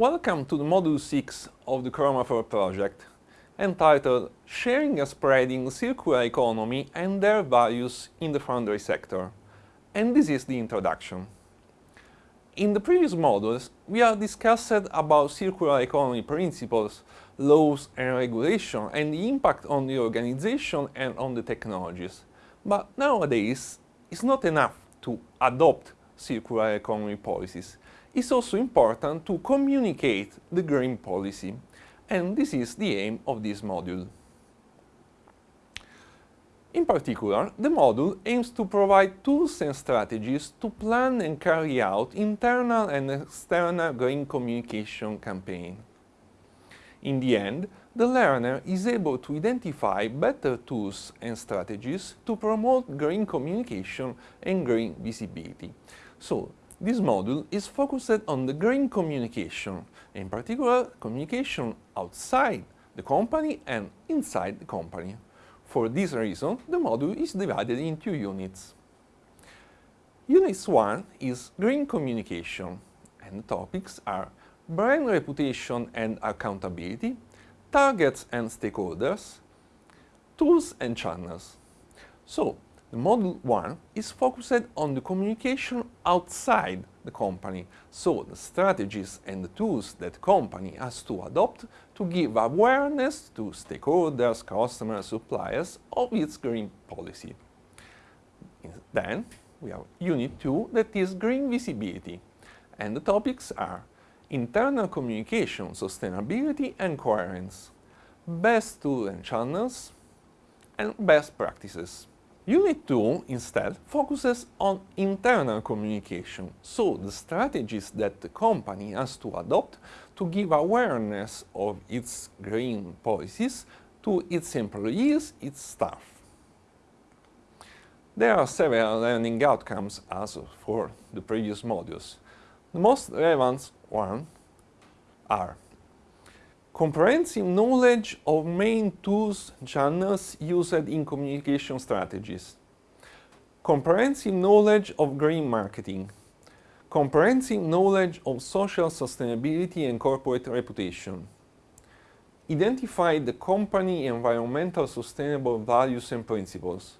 Welcome to the Module 6 of the Chromafor project, entitled Sharing and Spreading Circular Economy and Their Values in the Foundry Sector. And this is the introduction. In the previous modules, we have discussed about circular economy principles, laws and regulation and the impact on the organization and on the technologies. But nowadays, it's not enough to adopt circular economy policies. It's also important to communicate the green policy, and this is the aim of this module. In particular, the module aims to provide tools and strategies to plan and carry out internal and external green communication campaign. In the end, the learner is able to identify better tools and strategies to promote green communication and green visibility. So, this module is focused on the green communication, in particular communication outside the company and inside the company. For this reason, the module is divided in two units. Unit 1 is Green Communication, and the topics are Brand Reputation and Accountability, Targets and Stakeholders, Tools and Channels. So, the Module 1 is focused on the communication outside the company, so the strategies and the tools that company has to adopt to give awareness to stakeholders, customers, suppliers of its green policy. Then we have Unit 2 that is Green Visibility, and the topics are internal communication, sustainability and coherence, best tools and channels, and best practices. Unit 2, instead, focuses on internal communication, so the strategies that the company has to adopt to give awareness of its green policies to its employees, its staff. There are several learning outcomes as for the previous modules. The most relevant ones are Comprehensive knowledge of main tools channels used in communication strategies. Comprehensive knowledge of green marketing. Comprehensive knowledge of social sustainability and corporate reputation. Identify the company environmental sustainable values and principles.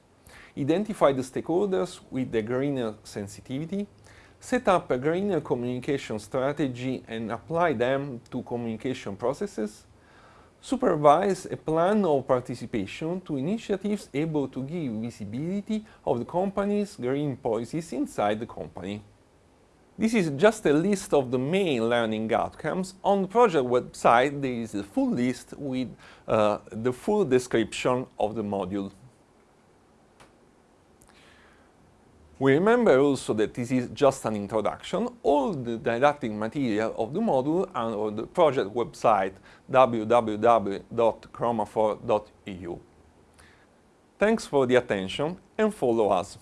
Identify the stakeholders with the greener sensitivity set up a greener communication strategy and apply them to communication processes, supervise a plan of participation to initiatives able to give visibility of the company's green policies inside the company. This is just a list of the main learning outcomes. On the project website there is a full list with uh, the full description of the module. We remember also that this is just an introduction. All the didactic material of the module and on the project website www.chromafor.eu. Thanks for the attention and follow us.